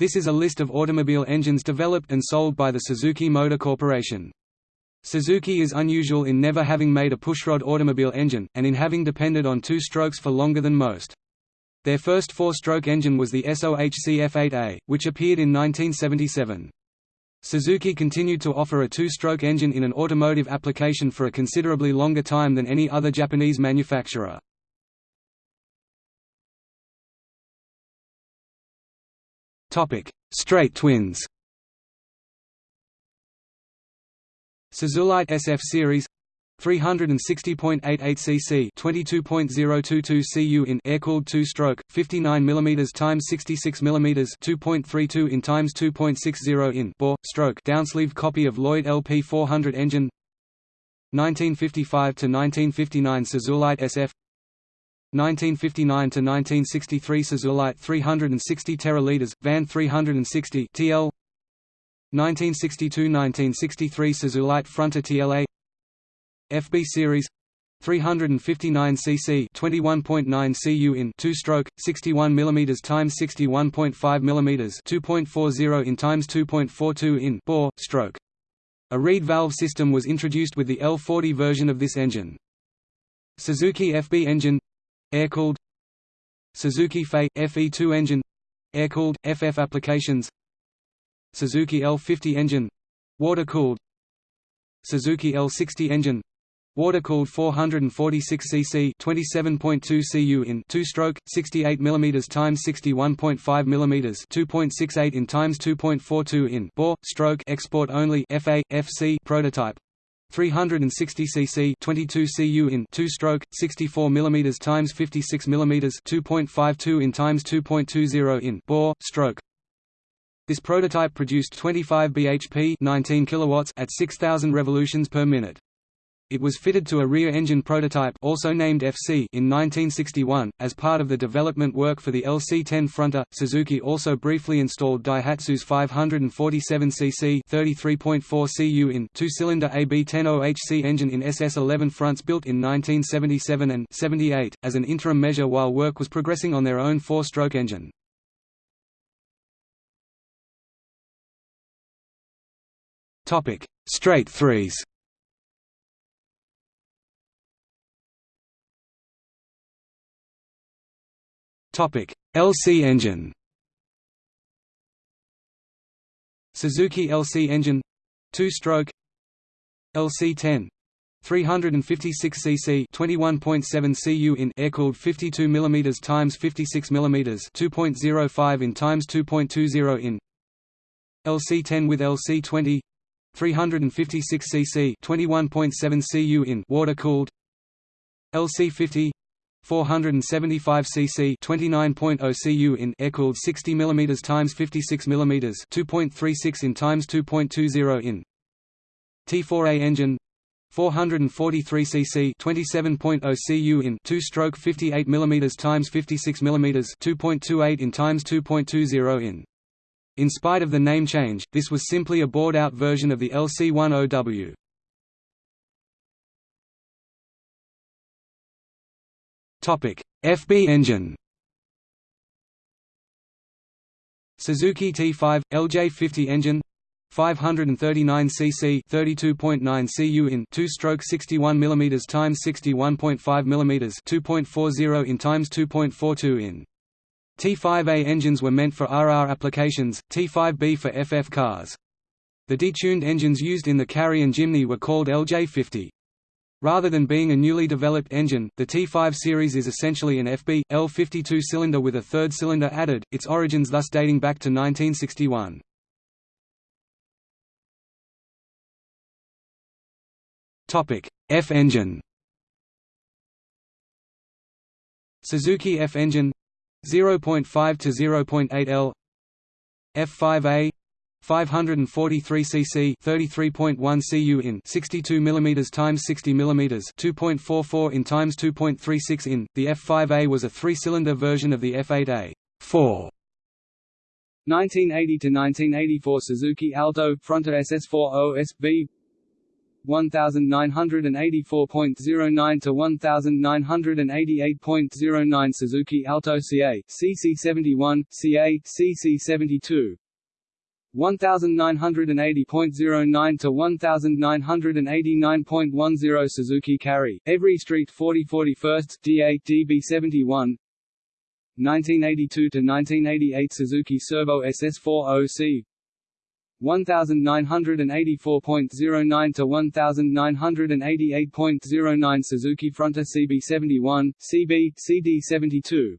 This is a list of automobile engines developed and sold by the Suzuki Motor Corporation. Suzuki is unusual in never having made a pushrod automobile engine, and in having depended on two strokes for longer than most. Their first four-stroke engine was the SOHC F8A, which appeared in 1977. Suzuki continued to offer a two-stroke engine in an automotive application for a considerably longer time than any other Japanese manufacturer. Straight twins. Suzulite SF series 360.88 cc 22.022 cu in air-cooled two-stroke 59 mm times 66 mm 2.32 in times 2.60 in bore stroke downsleeve copy of Lloyd LP 400 engine. 1955 to 1959 Suzulite SF 1959 to 1963 Suzulite 360 teraliters van 360 TL 1962–1963 Suzulite Fronte TLA FB series 359 cc 21.9 cu in 2-stroke 61 mm times 61.5 mm 2.40 in times 2.42 in bore stroke. A reed valve system was introduced with the L40 version of this engine. Suzuki FB engine air-cooled Suzuki FE FE2 engine air-cooled FF applications Suzuki L50 engine water-cooled Suzuki L60 engine Water-cooled 446 cc 27.2 cu in 2-stroke 68 mm times 61.5 mm 2.68 in times 2.42 in bore stroke export only FA FC prototype 360 cc 22 cu in 2-stroke 64 mm times 56 mm 2.52 in times 2.20 in bore stroke This prototype produced 25 bhp 19 kilowatts at 6000 revolutions per minute it was fitted to a rear engine prototype also named FC in 1961. As part of the development work for the LC10 fronter, Suzuki also briefly installed Daihatsu's 547cc 33.4 cu in two-cylinder AB10OHC engine in SS11 fronts built in 1977 and 78 as an interim measure while work was progressing on their own four-stroke engine. Topic: Straight threes. LC engine. Suzuki LC engine, two-stroke. LC10, 356 cc 21.7 cu in air-cooled 52 mm times 56 mm 2.05 in times 2.20 in LC10 with LC20 356 cc 21.7 cu in water-cooled LC50 475 cc 29.0 cu in air-cooled 60 mm times 56 mm 2.36 in times 2.20 in T4A engine 443 cc 27.0 cu in 2-stroke 58 mm times 56 mm 2.28 in times 2.20 in in spite of the name change, this was simply a bored-out version of the LC10W. FB engine. Suzuki T5 LJ50 engine 539 cc 32.9 cu in 2-stroke 61 mm times 61.5 mm 2.40 in times 2.42 in T5A engines were meant for RR applications, T5B for FF cars. The detuned engines used in the Carry and Jimny were called LJ50. Rather than being a newly developed engine, the T5 series is essentially an FB, L52 cylinder with a third cylinder added, its origins thus dating back to 1961. F engine Suzuki F engine 0.5 to 0.8 L F5A 543 cc 33.1 cu in 62 mm times 60 mm 2.44 in times 2.36 in. The F5A was a 3-cylinder version of the F8A 4 1980 to 1984 Suzuki Alto Fronte SS4 OSB 1984.09 to 1988.09 Suzuki Alto CA CC71 CA CC72 1980.09 to 1989.10 Suzuki Carry Every Street 4041st D8 DB71 1982 to 1988 Suzuki Cervo SS40C 1984.09 to 1988.09 Suzuki Fronte CB71, CB, CD72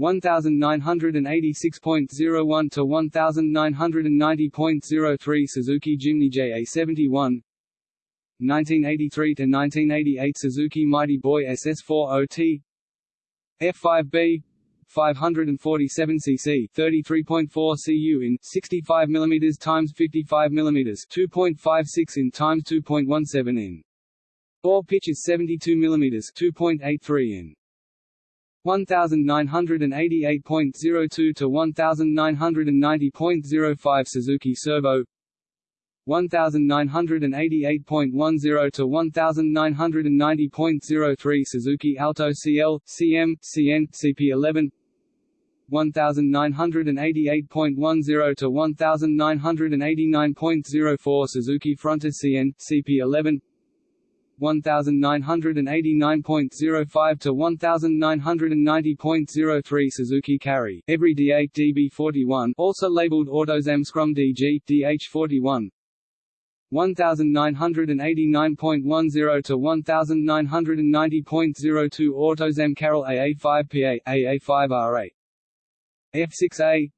1986.01 to 1990.03 Suzuki Jimny JA71 1983 to 1988 Suzuki Mighty Boy SS40T F5B 547 cc 33.4 cu in 65 mm times 55 mm 2.56 in times 2.17 in. Bore pitch is 72 mm 2.83 in 1988.02 to 1990.05 Suzuki Cervo 1988.10 to 1990.03 Suzuki Alto CL, CM, CN, CP11 1988.10 to 1989.04 Suzuki Fronte CN, CP11 1989.05 to 1990.03 Suzuki Carry, every D8 DB41 also labeled Autozam Scrum DG, DH41 1989.10 to 1990.02 Autozam Carol AA5PA, AA5R8 F6A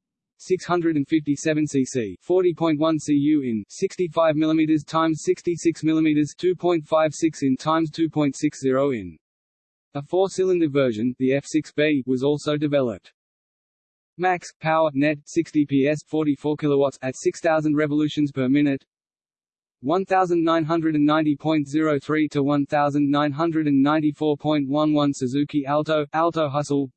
657 cc 40.1 cu in 65 mm times 66 mm 2.56 in times 2.60 in. A four-cylinder version the F6B was also developed. Max power net 60 ps 44 kilowatts at 6000 revolutions per minute. 1990.03 to 1994.11 Suzuki Alto Alto Hustle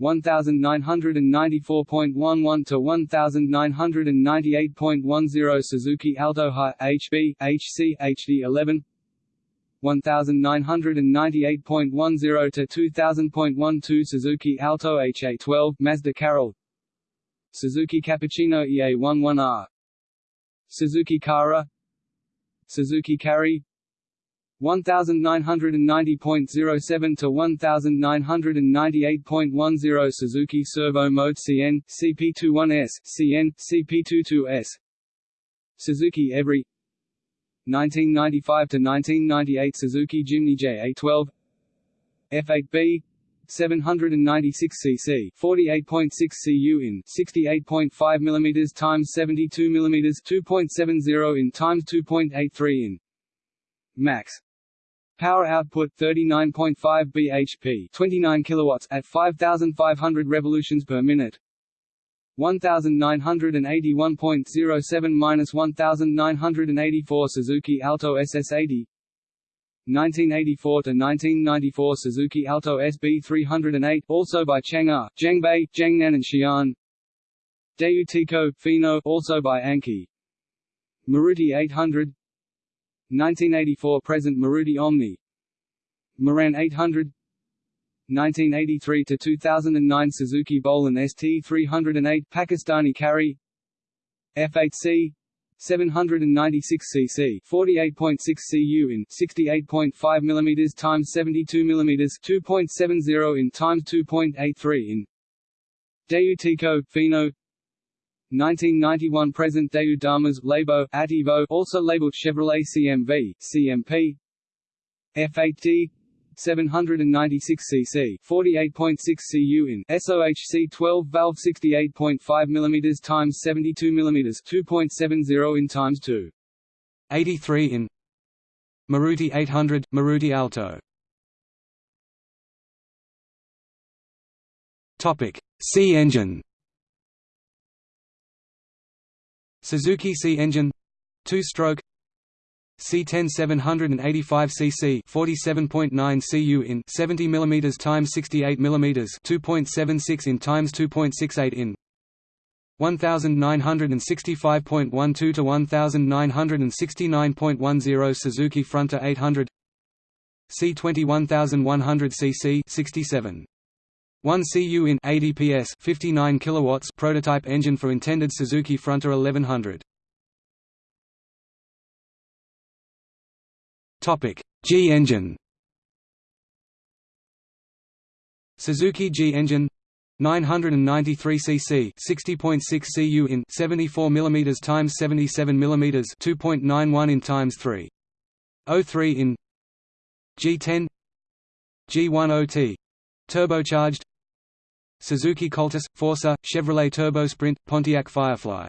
1994.11 to 1998.10 Suzuki Alto High HB, HC, HD11 1998.10 to 2000.12 Suzuki Alto HA12 Mazda Carol Suzuki Cappuccino EA11R Suzuki Cara Suzuki Carry 1990.07 to 1998.10 Suzuki Cervo Mode CN, CP21S, CN, CP22S Suzuki Every. 1995 to 1998 Suzuki Jimny JA12 F8B 796 cc 48.6 cu in 68.5 mm times 72 mm 2.70 in times 2.83 in max. Power output 39.5 bhp, 29 kilowatts at 5500 revolutions per minute. 1981.07-1984 Suzuki Alto SS80 1984 to 1994 Suzuki Alto SB308 also by Chang'e, Zhengbei, Zhengnan and Xi'an. Daewoo Tico, Fino also by Anki. Maruti 800 1984 present Maruti Omni. Mehran 800 1983 to 2009 Suzuki Bolan ST308 Pakistani Carry. F8C 796 cc 48.6 cu in 68.5 mm times 72 mm 2.70 in times 2.83 in. Daewoo Tico Fino 1991 present Daewoo Damas Labo Ativo also labeled Chevrolet CMV CMP F8D 796 cc 48.6 cu in SOHC 12 valve 68.5 mm times 72 mm 2.70 in times 2 83 in Maruti 800 Maruti Alto. Topic C engine Suzuki C engine 2-stroke C10 785 cc 47.9 cu in 70 mm times 68 mm 2.76 in times 2.68 in. 1965.12 to 1969.10 Suzuki Fronte 800 C21100 cc 67 1 cu in 80 ps 59 kilowatts prototype engine for intended Suzuki Fronte 1100 Topic G engine. Suzuki G engine 993 cc 60.6 cu in 74 mm times 77 mm 2.91 in times 3 03 in G10 G10T turbocharged Suzuki Cultus Forsa Chevrolet Turbo Sprint Pontiac Firefly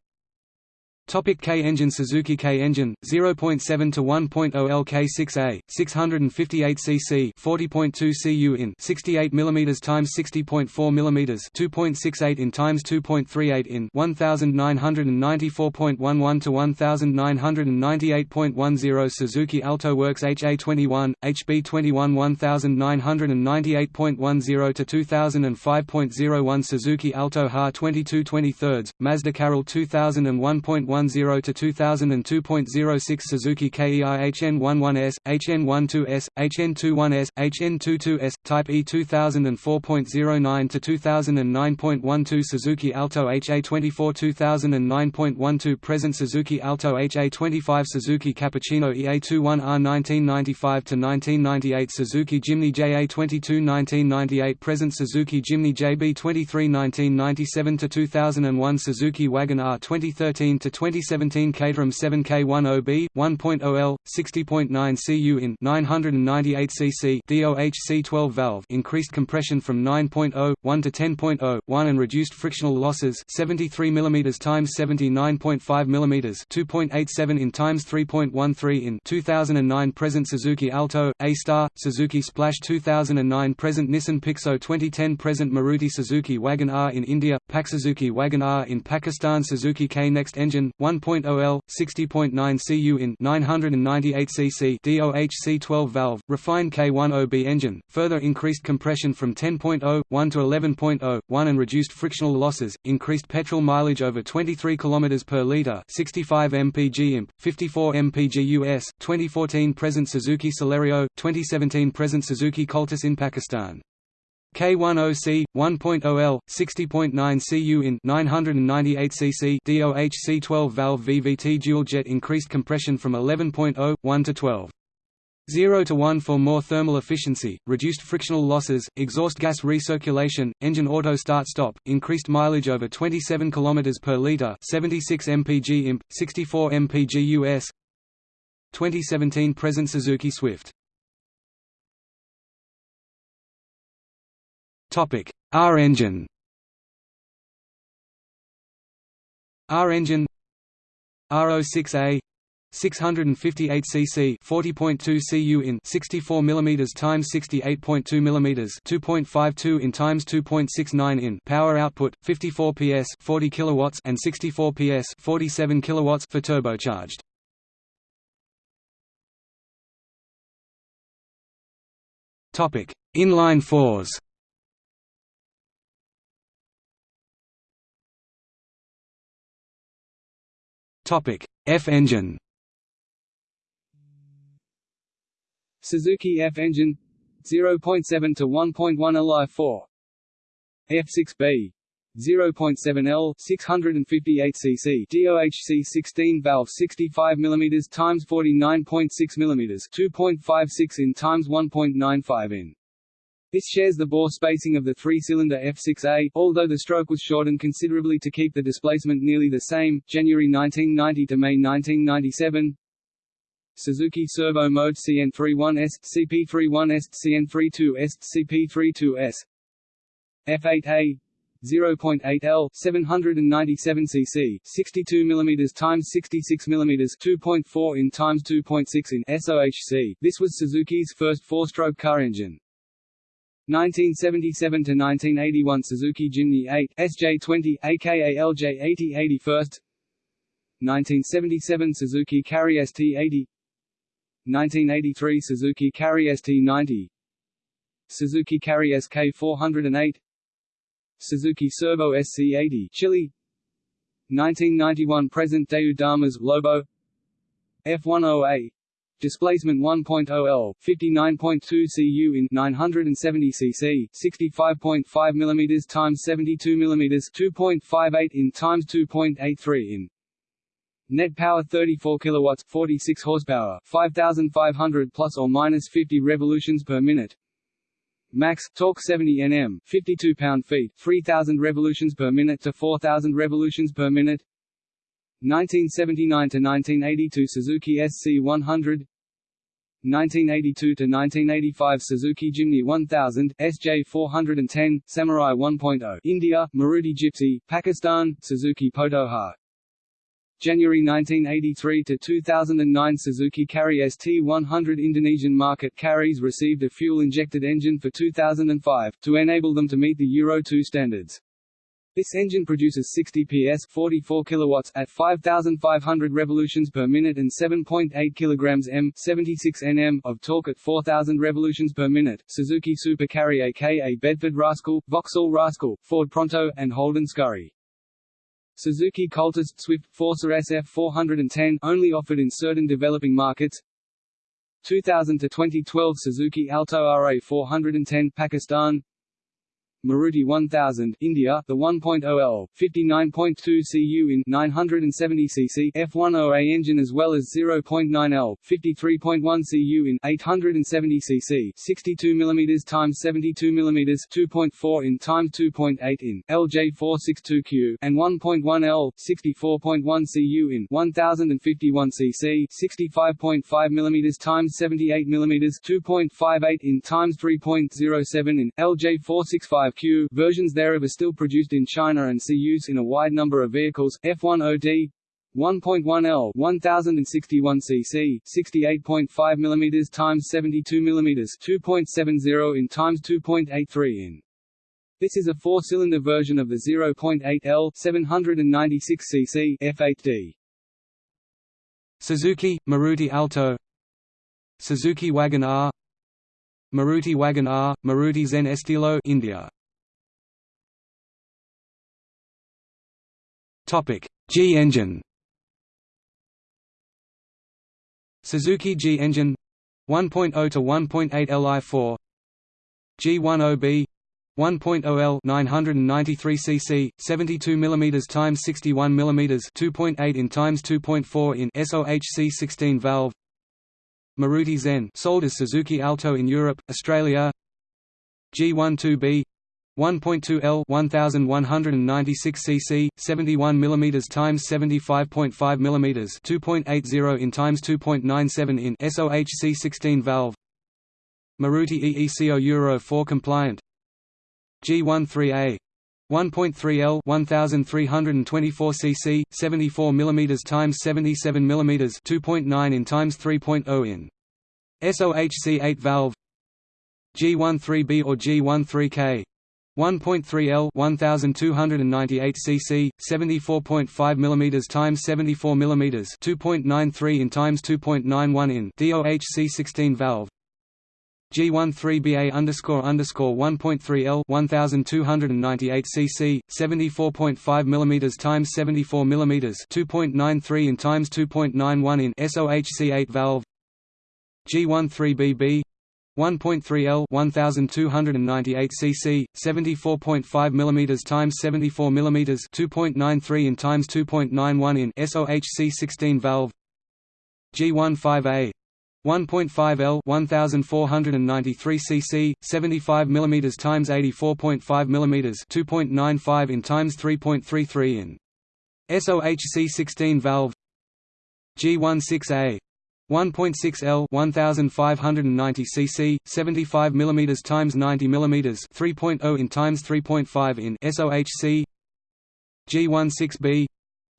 Topic K engine Suzuki K engine 0.7 to 1.0 LK6A 658 cc 40.2 cu in 68 mm times 60.4 mm 2.68 in times 2.38 in 1994.11 to 1998.10 Suzuki Alto Works HA21 HB21 1998.10 to 2005.01 Suzuki Alto HA 22 23 Mazda Carol 2001.1 2010 to 2002.06 Suzuki KEI HN11S, HN12S, HN21S, HN22S, Type E 2004.09 to 2009.12 Suzuki Alto HA24 2009.12 Present Suzuki Alto HA25 Suzuki Cappuccino EA21R 1995 to 1998 Suzuki Jimny JA22 1998 Present Suzuki Jimny JB23 1997 to 2001 Suzuki Wagon R 2013 to 2017 Caterham 7K10B, 1.0L, 60.9 cu in 998 cc DOHC 12 valve increased compression from 9.0, 1 to 10.0, 1 and reduced frictional losses 73 mm times 79.5 mm 2.87 in times 3.13 in 2009 present Suzuki Alto, A-Star, Suzuki Splash 2009 present Nissan Pixo 2010 present Maruti Suzuki Wagon R in India, Pak Suzuki Wagon R in Pakistan Suzuki K Next Engine, 1.0L, 60.9 cu in 998 cc DOHC 12 valve, refined K10B engine, further increased compression from 10.0, 1 to 11.0, 1 and reduced frictional losses, increased petrol mileage over 23 km per litre 65 mpg imp, 54 mpg US, 2014 present Suzuki Celerio, 2017 present Suzuki Cultus in Pakistan. K10C, 1.0L, 60.9 cu in 998 cc DOHC 12 valve VVT dual jet increased compression from 11.0, 1 to 12. 0 to 1 for more thermal efficiency, reduced frictional losses, exhaust gas recirculation, engine auto start stop, increased mileage over 27 km per litre 76 mpg imp, 64 mpg US 2017 present Suzuki Swift Topic: R engine. R engine. R06A 658 cc 40.2 cu in 64 mm times 68.2 mm 2.52 in times 2.69 in power output 54 PS 40 kilowatts and 64 PS 47 kilowatts for turbocharged. Topic. Inline fours Topic: F engine. Suzuki F engine 0.7 to 1.1 Li 4 F6B 0.7 L 658 cc DOHC 16 valve 65 mm times 49.6 mm 2.56 in times 1.95 in this shares the bore spacing of the three-cylinder F6A, although the stroke was shortened considerably to keep the displacement nearly the same. January 1990 to May 1997. Suzuki Cervo Mode CN31S, CP31S, CN32S, CP32S. F8A 0.8 L 797 cc 62 mm times 66 mm 2.4 in times 2.6 in SOHC this was Suzuki's first four-stroke car engine 1977 to 1981 Suzuki Jimny 8 SJ20 aka LJ80 81st 1977 Suzuki Carry ST80 1983 Suzuki Carry ST90 Suzuki Carry SK408 Suzuki Cervo SC80 Chile. 1991 present Damas Labo. F10A displacement 1.0 L 59.2 cu in 970 cc 65.5 mm times 72 mm 2.58 in times 2.83 in Net power 34 kilowatts, 46 horsepower, 5500 plus or minus 50 revolutions per minute. Max torque 70 Nm, 52 pound-feet, 3000 revolutions per minute to 4000 revolutions per minute. 1979 to 1982 Suzuki SC100 1982 to 1985 Suzuki Jimny 1000, SJ 410, Samurai 1.0, India, Maruti Gypsy, Pakistan, Suzuki Potohar, January 1983 to 2009 Suzuki Carry ST100 Indonesian market carries received a fuel-injected engine for 2005, to enable them to meet the Euro 2 standards. This engine produces 60 PS 44 kilowatts at 5500 revolutions per minute and 7.8 kilograms m 76 Nm of torque at 4000 revolutions per minute. Suzuki Super Carry aka Bedford Rascal, Vauxhall Rascal, Ford Pronto and Holden Scurry. Suzuki Cultus Swift Forsa SF 410 only offered in certain developing markets. 2000 to 2012 Suzuki Alto RA 410 Pakistan Maruti 1000 India, the 1.0L, 59.2 cu in 970 cc F10A engine as well as 0.9L, 53.1 cu in 870 cc 62 mm times 72 mm 2.4 in times 2.8 in LJ462Q and 1.1L, 64.1 cu in 1051 cc 65.5 mm times 78 mm 2.58 in times 3.07 in LJ465 Q versions thereof are still produced in China and see use in a wide number of vehicles. F10D 1.1L 1061 cc 68.5 mm times 72 mm 2.70 in times 2.83 in. This is a four-cylinder version of the 0.8L 796 cc F8D Suzuki Maruti Alto. Suzuki Wagon R. Maruti Wagon R Maruti Zen Estilo India Topic: G engine. Suzuki G engine. 1.0 to 1.8 Li4 G10B 1.0L 993 cc 72 mm times 61 mm 2.8 in times 2.4 in SOHC 16 valve. Maruti Zen sold as Suzuki Alto in Europe Australia. G12B 1.2 L 1196 cc 71 mm times 75.5 mm 2.80 in times 2.97 in SOHC 16 valve. Maruti EECO Euro 4 compliant. G13A 1.3 L 1324 cc 74 mm times 77 mm 2.9 in times 3.0 in SOHC 8 valve. G13B or G13K 1.3 L 1298 cc 74.5 mm times 74 mm 2.93 in times 2.91 in DOHC 16 valve. G13BA underscore underscore 1.3 L 1298 cc 74.5 mm times 74 mm 2.93 in times 2.91 in SOHC 8 valve. G13BB 1.3 L 1298 cc 74.5 mm times 74 mm 2.93 in times 2.91 in SOHC 16 valve. G15A 1.5 L 1493 cc 75 mm times 84.5 mm 2.95 in times 3.33 in SOHC 16 valve. G16A 1.6 L 1590 cc 75 mm times 90 mm 3.0 in times 3.5 in SOHC G16B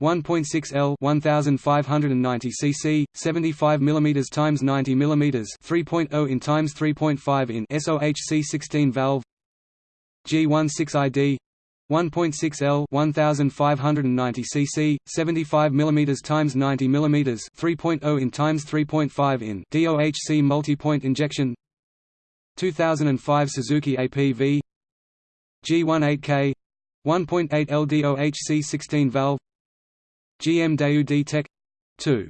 1.6 L 1590 cc 75 mm times 90 mm 3.0 in times 3.5 in SOHC 16 valve G16ID 1.6 L 1590 cc 75 mm times 90 mm 3.0 in times 3.5 in DOHC multi-point injection 2005 Suzuki APV G18K 1.8 L DOHC 16 valve GM D-Tech 2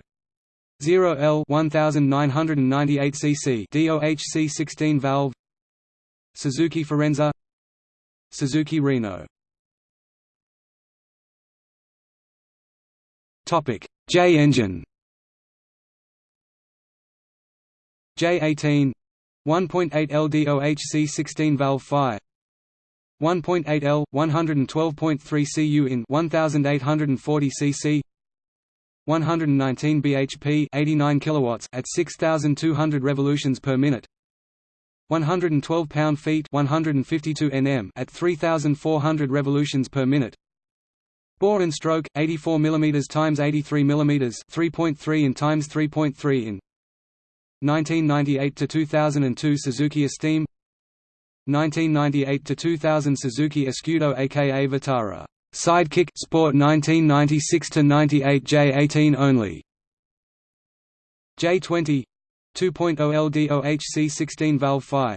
0 L 1998 cc DOHC 16 valve Suzuki Forenza Suzuki Reno Topic. J engine. J18 1.8 LDOHC 16 valve fire. 1.8 L 112.3 cu in 1840 cc 119 bhp 89 kilowatts at 6200 revolutions per minute. 112 pound-feet 152 nm at 3400 revolutions per minute Bore and stroke 84 mm times 83 mm 3.3 in times 3.3 in 1998 to 2002 Suzuki Esteem 1998 to 2000 Suzuki Escudo aka Vitara Sidekick Sport 1996 to 98 J18 only. J20 2.0 LDOHC 16 valve Phi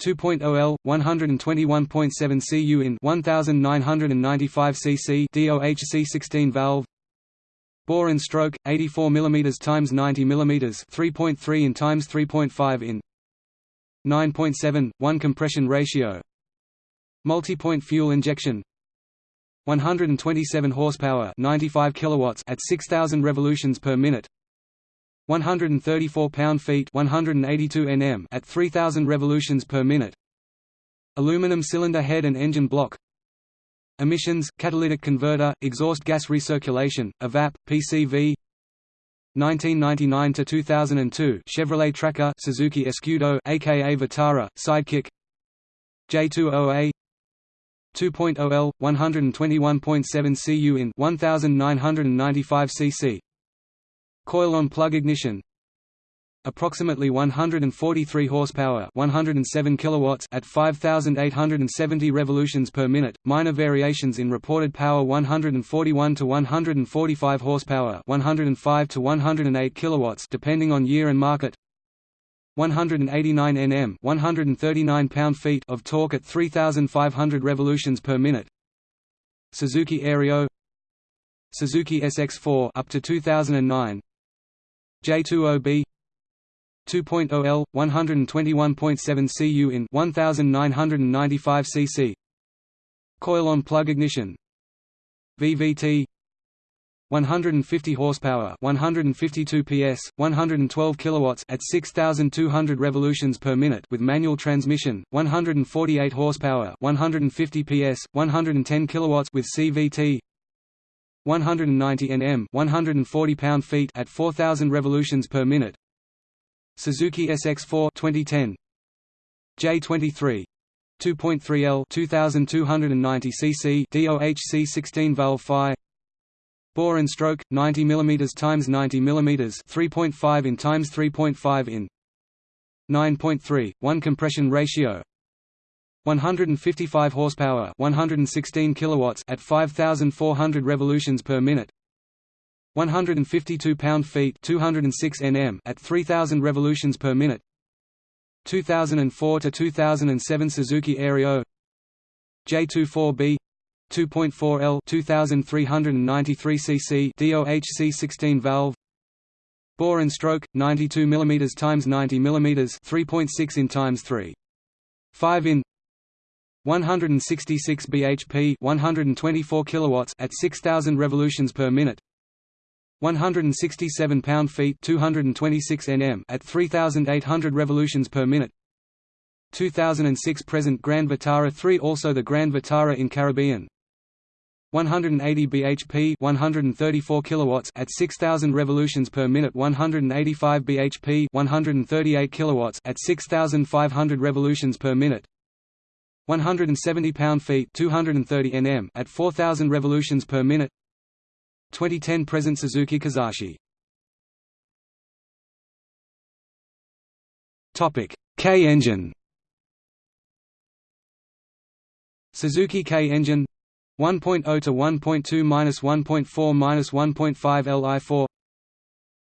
2.0 L 121.7 cu in 1995 cc DOHC 16 valve. Bore and stroke 84 mm times 90 mm 3.3 in times 3.5 in. 9.7 1 compression ratio. Multi-point fuel injection. 127 horsepower 95 kilowatts at 6000 revolutions per minute 134 pound-feet 182 Nm at 3000 revolutions per minute. Aluminum cylinder head and engine block. Emissions catalytic converter exhaust gas recirculation evap PCV 1999 to 2002 Chevrolet Tracker Suzuki Escudo aka Vitara Sidekick. J20A 2.0 L 121.7 cu in 1995 cc coil on plug ignition. Approximately 143 horsepower 107 kilowatts at 5870 revolutions per minute. Minor variations in reported power 141 to 145 horsepower 105 to 108 kilowatts depending on year and market. 189 Nm 139 pound-feet of torque at 3500 revolutions per minute. Suzuki Aerio. Suzuki SX4 up to 2009 J20B 2.0 L 121.7 cu in 1995 cc coil on plug ignition. VVT 150 horsepower 152 PS 112 kilowatts at 6200 revolutions per minute with manual transmission 148 horsepower 150 PS 110 kilowatts with CVT 190 Nm 140 pound-feet at 4000 revolutions per minute. Suzuki SX4 2010 J23 2.3 L 2290 cc DOHC 16 valve Phi Bore and stroke 90 mm times 90 mm 3.5 in times 3.5 in. 9.3 1 compression ratio 155 horsepower 116 kilowatts at 5400 revolutions per minute 152 pound-feet 206 Nm at 3000 revolutions per minute 2004 to 2007 Suzuki Aerio J24B 2.4 L 2393 cc DOHC 16 valve bore and stroke 92 mm times 90 mm 3.6 in times 3 5 in 166 bhp 124 kilowatts at 6000 revolutions per minute 167 pound-feet 226 Nm at 3800 revolutions per minute 2006 present Grand Vitara 3 also the Grand Vitara in Caribbean 180 bhp 134 kilowatts at 6000 revolutions per minute 185 bhp 138 kilowatts at 6500 revolutions per minute 170 pound-feet 230 Nm at 4000 revolutions per minute. 2010 present Suzuki Kizashi Topic K engine. Suzuki K engine 1.0 to 1.2 minus 1.4 minus 1.5 Li4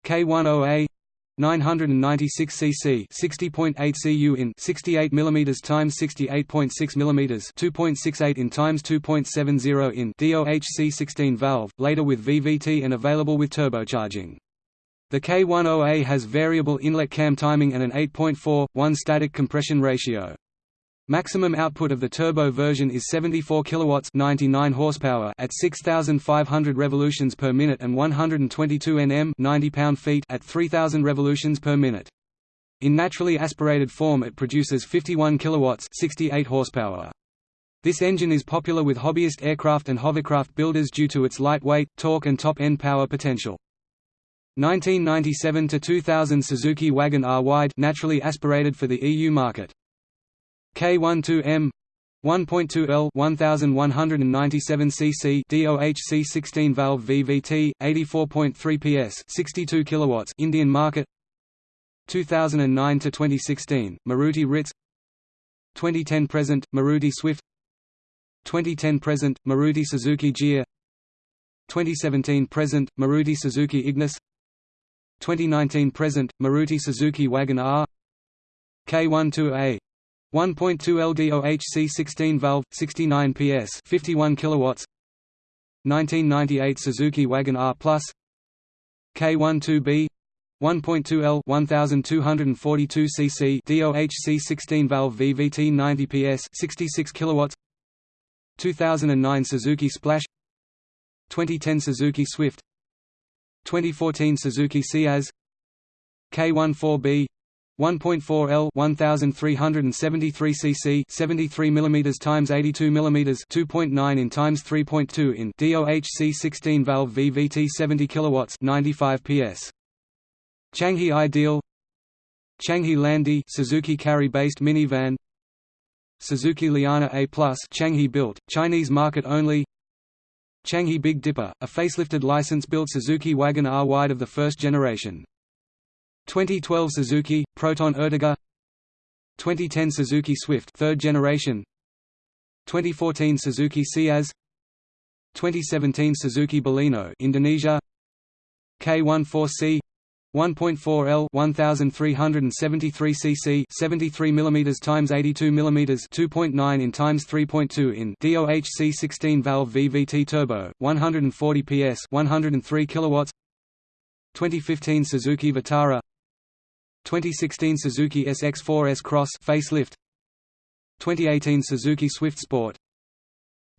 K10A 996 cc 60.8 cu in 68 mm times 68.6 mm 2.68 in times 2.70 in DOHC16 valve later with VVT and available with turbocharging. The K10A has variable inlet cam timing and an 8.4 1 static compression ratio Maximum output of the turbo version is 74 kilowatts 99 horsepower at 6500 revolutions per minute and 122 Nm 90 pound-feet at 3000 revolutions per minute. In naturally aspirated form it produces 51 kilowatts 68 horsepower. This engine is popular with hobbyist aircraft and hovercraft builders due to its lightweight, torque and top-end power potential. 1997 to 2000 Suzuki Wagon R wide naturally aspirated for the EU market. K12M 1.2 L 1197 cc DOHC 16 valve VVT 84.3 PS 62 kilowatts Indian market. 2009 to 2016 Maruti Ritz. 2010 present Maruti Swift. 2010 present Maruti Suzuki Jia 2017 present Maruti Suzuki Ignis. 2019 present Maruti Suzuki Wagon R. K12A 1.2 LDOHC 16 valve 69 PS 51 kilowatts. 1998 Suzuki Wagon R Plus. K12B 1.2 L 1242 cc DOHC 16 valve VVT 90 PS 66 kilowatts. 2009 Suzuki Splash. 2010 Suzuki Swift. 2014 Suzuki Ciaz K14B 1.4 L 1373 cc 73 mm times 82 mm 2.9 in times 3.2 in DOHC 16 valve VVT 70 kilowatts 95 PS Changhe Ideal. Changhe Landi Suzuki Carry based minivan. Suzuki Liana A+ Changhe built Chinese market only. Changhe Big Dipper a facelifted license-built Suzuki Wagon R wide of the first generation 2012 Suzuki Proton Ertiga 2010 Suzuki Swift third generation. 2014 Suzuki Ciaz 2017 Suzuki Baleno Indonesia. K14C 1.4 L 1373 cc 73 mm times 82 mm 2.9 in times 3.2 in DOHC 16 valve VVT turbo 140 PS 103 kilowatts. 2015 Suzuki Vitara 2016 Suzuki SX4 S-Cross facelift 2018 Suzuki Swift Sport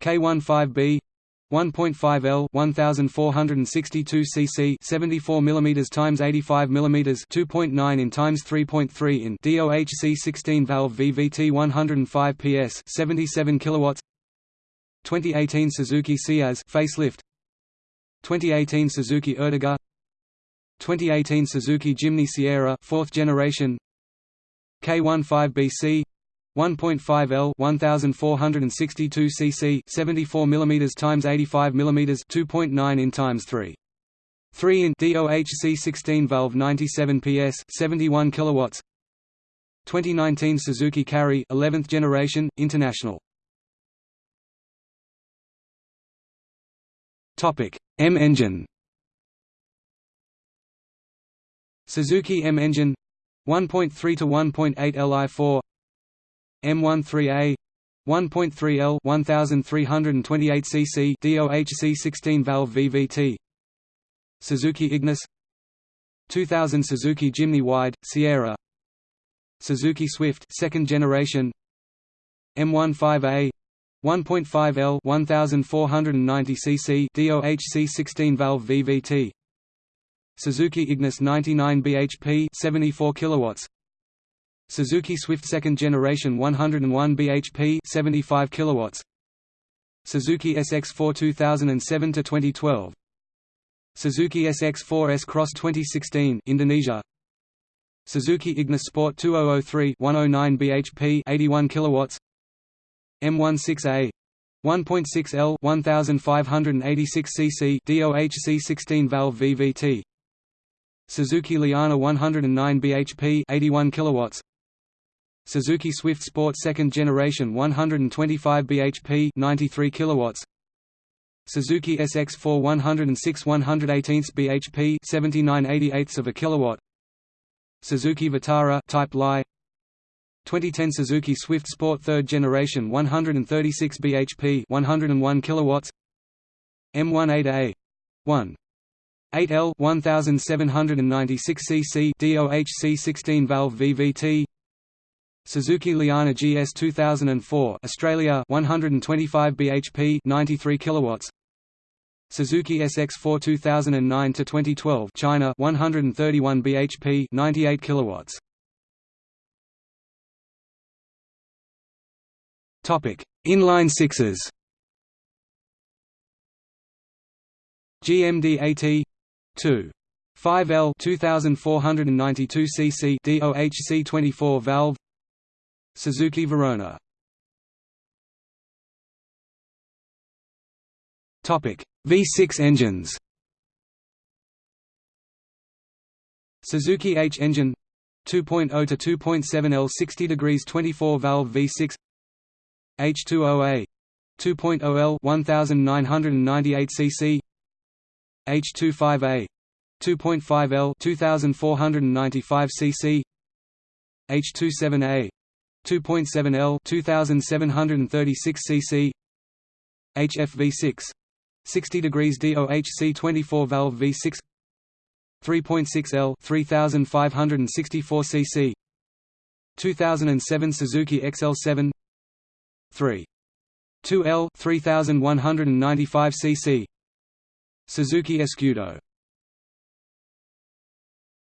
K15B 1.5 L 1462 cc 74 mm times 85 mm 2.9 in times 3.3 in DOHC 16 valve VVT 105 PS 77 kilowatts 2018 Suzuki Ciaz facelift 2018 Suzuki Ertiga 2018 Suzuki Jimny Sierra 4th generation. K15BC 1.5 L 1462 cc 74 mm times 85 mm 2.9 in times 3 3 in DOHC 16 valve 97 PS 71 kilowatts. 2019 Suzuki Carry 11th generation international. Topic M engine Suzuki M engine 1.3 to 1.8 Li4 M13A 1.3 L 1328 cc DOHC 16 valve VVT Suzuki Ignis 2000 Suzuki Jimny Wide Sierra. Suzuki Swift second generation. M15A 1.5 L 1490 cc DOHC 16 valve VVT Suzuki Ignis 99 bhp 74 kilowatts. Suzuki Swift second generation 101 bhp 75 kilowatts. Suzuki SX4 2007 to 2012 Suzuki SX4 S-Cross 2016 Indonesia. Suzuki Ignis Sport 2003 109 bhp 81 kilowatts. M16A 1.6 L 1586 cc DOHC 16 valve VVT Suzuki Liana 109 bhp 81 kilowatts. Suzuki Swift Sport second generation 125 bhp 93 kilowatts. Suzuki SX4 106 118 bhp 79 88 of a kilowatt. Suzuki Vitara Type Lie 2010 Suzuki Swift Sport 3rd generation 136 bhp 101 kilowatts. M18A 1 8L 1796 cc DOHC 16 valve VVT Suzuki Liana GS 2004 Australia 125 bhp 93 kilowatts. Suzuki SX4 2009 to 2012 China 131 bhp 98 kilowatts. Topic Inline sixes. GMD AT 2. 5L 2492 cc DOHC 24 valve Suzuki Verona Topic V6 engines Suzuki H engine 2.0 to 2.7 L 60 degrees 24 valve V6 H20A 2.0 L 1998 cc H25A 2.5 L 2495 cc H27A 2.7 L 2736 cc HFV6 60 degrees DOHC 24 valve V6 3.6 L 3564 cc 2007 Suzuki XL7 3 2 L 3195 cc Suzuki Escudo